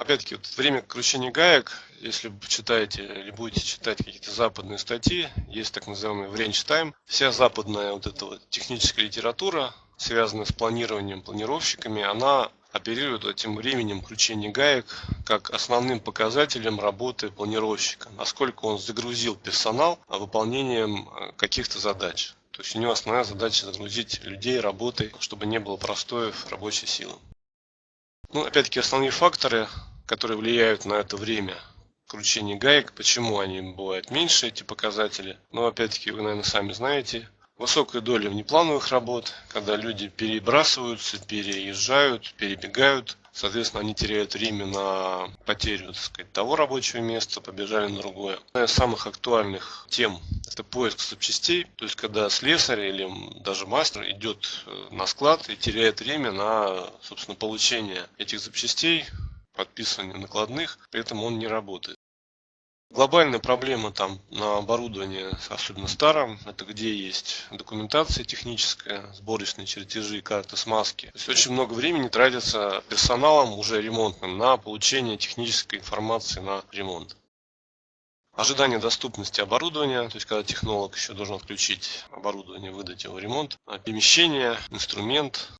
Опять-таки, вот время кручения гаек, если вы почитаете или будете читать какие-то западные статьи, есть так называемый range time. Вся западная вот эта вот техническая литература, связанная с планированием, планировщиками, она оперирует этим временем кручения гаек как основным показателем работы планировщика, насколько он загрузил персонал выполнением э, каких-то задач. То есть у него основная задача загрузить людей работой, чтобы не было простоев рабочей силы. Ну, опять-таки, основные факторы которые влияют на это время кручения гаек. Почему они бывают меньше, эти показатели? Но опять-таки вы, наверное, сами знаете. Высокая доля внеплановых работ, когда люди перебрасываются, переезжают, перебегают. Соответственно, они теряют время на потерю так сказать, того рабочего места, побежали на другое. Одна из самых актуальных тем – это поиск запчастей. То есть, когда слесарь или даже мастер идет э, на склад и теряет время на собственно, получение этих запчастей, подписывания накладных, при этом он не работает. Глобальная проблема там на оборудовании, особенно старом, это где есть документация техническая, сборочные чертежи, карты смазки. То есть очень много времени тратится персоналом уже ремонтным на получение технической информации на ремонт. Ожидание доступности оборудования, то есть когда технолог еще должен отключить оборудование, выдать его в ремонт. Перемещение, инструмент,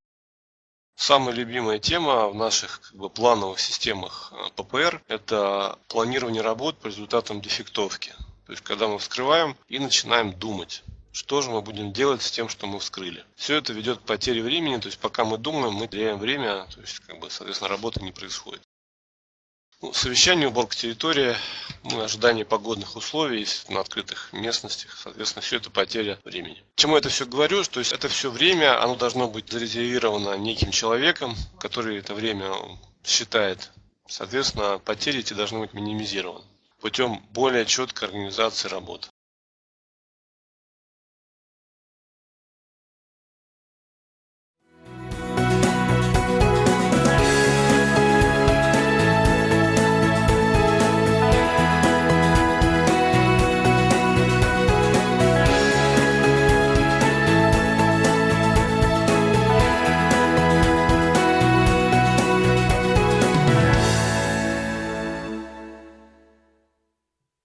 Самая любимая тема в наших как бы, плановых системах э, ППР – это планирование работ по результатам дефектовки. То есть, когда мы вскрываем и начинаем думать, что же мы будем делать с тем, что мы вскрыли. Все это ведет к потере времени, то есть пока мы думаем, мы теряем время, то есть, как бы, соответственно, работа не происходит. Ну, совещание, уборка территории, ну, ожидание погодных условий на открытых местностях, соответственно, все это потеря времени. Чему это все говорю? То есть это все время, оно должно быть зарезервировано неким человеком, который это время считает. Соответственно, потери эти должны быть минимизированы путем более четкой организации работы.